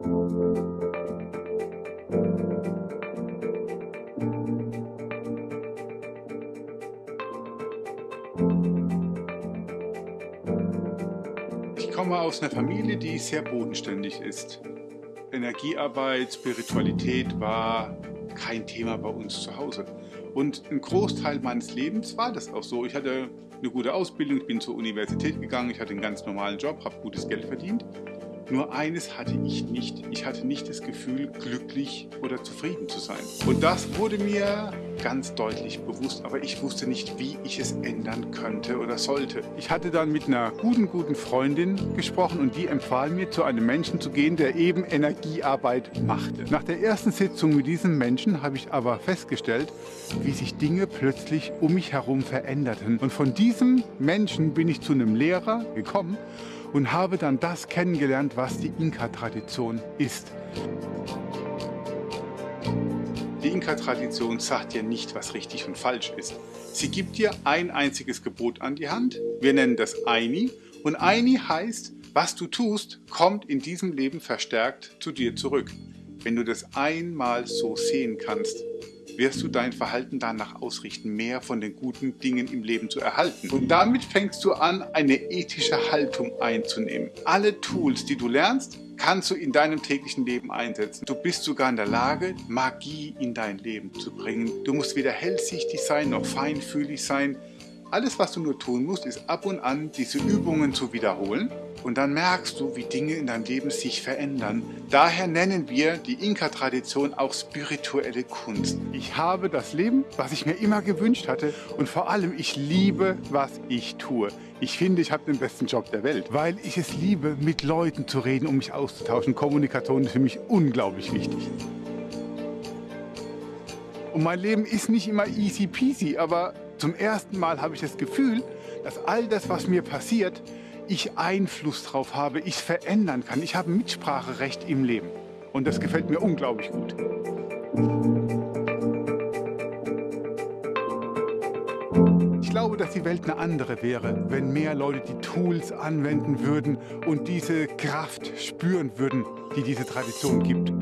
Ich komme aus einer Familie, die sehr bodenständig ist. Energiearbeit, Spiritualität war kein Thema bei uns zu Hause. Und ein Großteil meines Lebens war das auch so. Ich hatte eine gute Ausbildung, ich bin zur Universität gegangen, ich hatte einen ganz normalen Job, habe gutes Geld verdient. Nur eines hatte ich nicht. Ich hatte nicht das Gefühl, glücklich oder zufrieden zu sein. Und das wurde mir ganz deutlich bewusst, aber ich wusste nicht, wie ich es ändern könnte oder sollte. Ich hatte dann mit einer guten, guten Freundin gesprochen und die empfahl mir, zu einem Menschen zu gehen, der eben Energiearbeit machte. Nach der ersten Sitzung mit diesem Menschen habe ich aber festgestellt, wie sich Dinge plötzlich um mich herum veränderten. Und von diesem Menschen bin ich zu einem Lehrer gekommen und habe dann das kennengelernt, was die Inka-Tradition ist. Die Inka-Tradition sagt dir nicht, was richtig und falsch ist. Sie gibt dir ein einziges Gebot an die Hand. Wir nennen das Aini. Und Aini heißt, was du tust, kommt in diesem Leben verstärkt zu dir zurück. Wenn du das einmal so sehen kannst, wirst du dein Verhalten danach ausrichten, mehr von den guten Dingen im Leben zu erhalten. Und damit fängst du an, eine ethische Haltung einzunehmen. Alle Tools, die du lernst, kannst du in deinem täglichen Leben einsetzen. Du bist sogar in der Lage, Magie in dein Leben zu bringen. Du musst weder hellsichtig sein, noch feinfühlig sein. Alles, was du nur tun musst, ist ab und an diese Übungen zu wiederholen und dann merkst du, wie Dinge in deinem Leben sich verändern. Daher nennen wir die Inka-Tradition auch spirituelle Kunst. Ich habe das Leben, was ich mir immer gewünscht hatte und vor allem, ich liebe, was ich tue. Ich finde, ich habe den besten Job der Welt, weil ich es liebe, mit Leuten zu reden, um mich auszutauschen. Kommunikation ist für mich unglaublich wichtig. Und mein Leben ist nicht immer easy peasy, aber zum ersten Mal habe ich das Gefühl, dass all das, was mir passiert, ich Einfluss drauf habe, ich es verändern kann. Ich habe Mitspracherecht im Leben. Und das gefällt mir unglaublich gut. Ich glaube, dass die Welt eine andere wäre, wenn mehr Leute die Tools anwenden würden und diese Kraft spüren würden, die diese Tradition gibt.